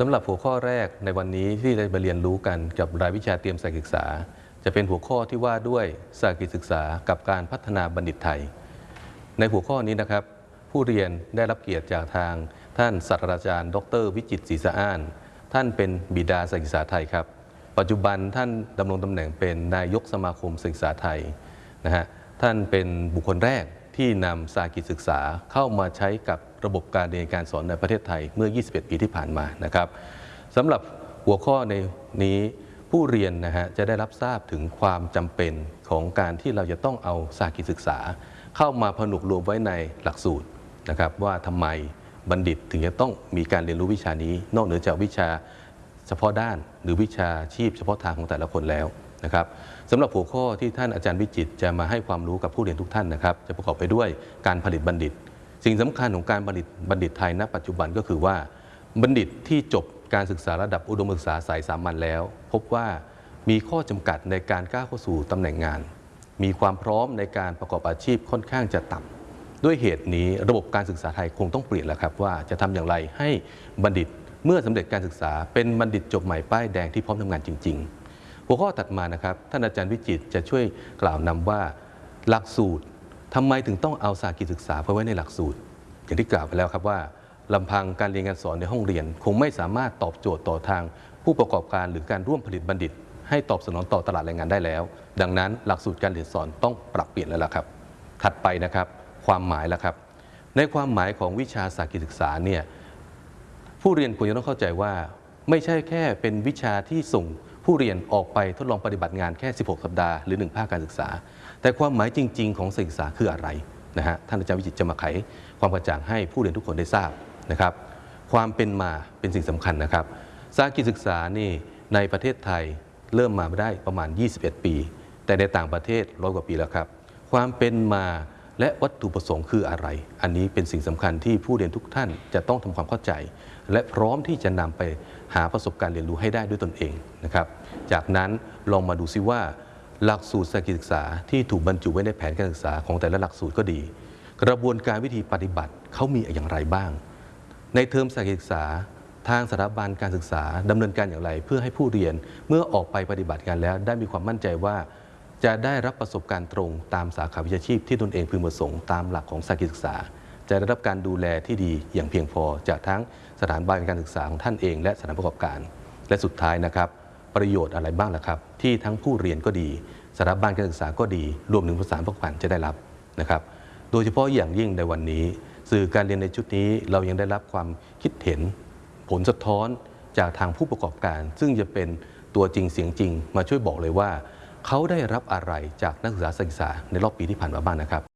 สำหรับหัวข้อแรกในวันนี้ที่ได้มาเรียนรู้กันกับรายวิชาเตรียมสายศึกษา จะเป็นหัวข้อที่ว่าด้วยสายศึกษากับการพัฒนาบัณฑิตไทย ในหัวข้อนี้นะครับ ผู้เรียนได้รับเกียรติจากทาง ท่านศาสตราจารย์ ดร วิจิตศรีสะอ้าน ท่านเป็นบิดาสายศึกษาไทยครับ ปัจจุบันท่านดำรงตำแหน่งเป็นนายกสมาคมศึกษาไทยนะฮะท่านเป็นบุคคลแรก ที่นำสากิจศึกษาเข้ามาใช้กับระบบการเรียนการสอนในประเทศไทยเมื่อ 21 ปีที่ผ่านมานะครับสำหรับหัวข้อในนี้ผู้เรียนนะฮะจะได้รับทราบถึงความจำเป็นของการที่เราจะต้องเอาสากิจศึกษา เข้ามาผนวกรวมไว้ในหลักสูตรนะครับว่าทำไมบัณฑิตถึงจะต้องมีการเรียนรู้วิชานี้ นอกเหนือจากวิชาเฉพาะด้าน หรือวิชาชีพเฉพาะทางของแต่ละคนแล้ว นะครับสำหรับหัวข้อที่ท่านอาจารย์วิจิตจะมาให้ความรู้กับผู้เรียนทุกท่านนะครับ จะประกอบไปด้วยการผลิตบัณฑิต สิ่งสำคัญของการผลิตบัณฑิตไทยณ ปัจจุบันก็คือว่า บัณฑิตที่จบการศึกษาระดับอุดมศึกษาสายสามัญแล้ว พบว่ามีข้อจำกัดในการก้าวเข้าสู่ตำแหน่งงาน มีความพร้อมในการประกอบอาชีพค่อนข้างจะต่ำด้วยเหตุนี้ระบบการศึกษาไทยคงต้องเปลี่ยนแล้วครับว่าจะทำอย่างไรให้บัณฑิตเมื่อสำเร็จการศึกษาเป็นบัณฑิตจบใหม่ป้ายแดงที่พร้อมทำงานจริง ๆ หัวข้อถัดมานะครับ ท่านอาจารย์วิจิตจะช่วยกล่าวนำว่าหลักสูตรทำไมถึงต้องเอาสากิจศึกษาไปไว้ในหลักสูตร อย่างที่กล่าวไปแล้วครับว่าลำพังการเรียนการสอนในห้องเรียน คงไม่สามารถตอบโจทย์ต่อทาง ผู้ประกอบการหรือการร่วมผลิตบัณฑิต ให้ตอบสนองต่อตลาดแรงงานได้แล้ว ดังนั้นหลักสูตรการเรียนสอนต้องปรับเปลี่ยนแล้วล่ะครับ ถัดไปนะครับ ความหมายแล้วครับ ในความหมายของวิชาสากิจศึกษาเนี่ยผู้เรียนควรจะต้องเข้าใจว่า ไม่ใช่แค่เป็นวิชาที่ส่ง ผู้เรียนออกไปทดลองปฏิบัติงานแค่ 16 สัปดาห์หรือ 1 ภาคการศึกษา แต่ความหมายจริง ๆ ของศึกษาคืออะไรนะฮะท่านอาจารย์วิจิตรจะมาไขความกระจ่างให้ผู้เรียนทุกคนได้ทราบนะครับ ความเป็นมาเป็นสิ่งสำคัญนะครับสากิจศึกษานี่ในประเทศไทยเริ่มมาได้ประมาณ 21 ปี แต่ในต่างประเทศร้อยกว่าปีแล้วครับ ความเป็นมา และวัตถุประสงค์คืออะไร อันนี้เป็นสิ่งสำคัญที่ผู้เรียนทุกท่านจะต้องทำความเข้าใจ และพร้อมที่จะนำไปหาประสบการณ์เรียนรู้ให้ได้ด้วยตนเองนะครับ จากนั้นลองมาดูซิว่า หลักสูตรสกิจศึกษาที่ถูกบรรจุไว้ในแผนการศึกษาของแต่ละหลักสูตรก็ดี กระบวนการวิธีปฏิบัติเขามีอย่างไรบ้าง ในเทอมสกิจศึกษาทางสถาบันการศึกษาดำเนินการอย่างไร เพื่อให้ผู้เรียนเมื่อออกไปปฏิบัติงานแล้ว ได้มีความมั่นใจว่า จะได้รับประสบการณ์ตรงตามสาขาวิชาชีพที่ตนเองพึงประสงค์ตามหลักของสากิศึกษา จะได้รับการดูแลที่ดีอย่างเพียงพอ จากทั้งสถานบันการศึกษาของท่านเอง และสถานประกอบการ และสุดท้ายนะครับ ประโยชน์อะไรบ้างล่ะครับ ที่ทั้งผู้เรียนก็ดีสถาบันการศึกษาก็ดี รวมถึงผู้สานประกอบการจะได้รับนะครับ โดยเฉพาะอย่างยิ่งในวันนี้ สื่อการเรียนในชุดนี้เรายังได้รับความคิดเห็น ผลสะท้อนจากทางผู้ประกอบการ ซึ่งจะเป็นตัวจริงเสียงจริง มาช่วยบอกเลยว่า เขาได้รับอะไรจากนักศึกษาศึกษาในรอบปีที่ผ่านมาบ้างนะครับ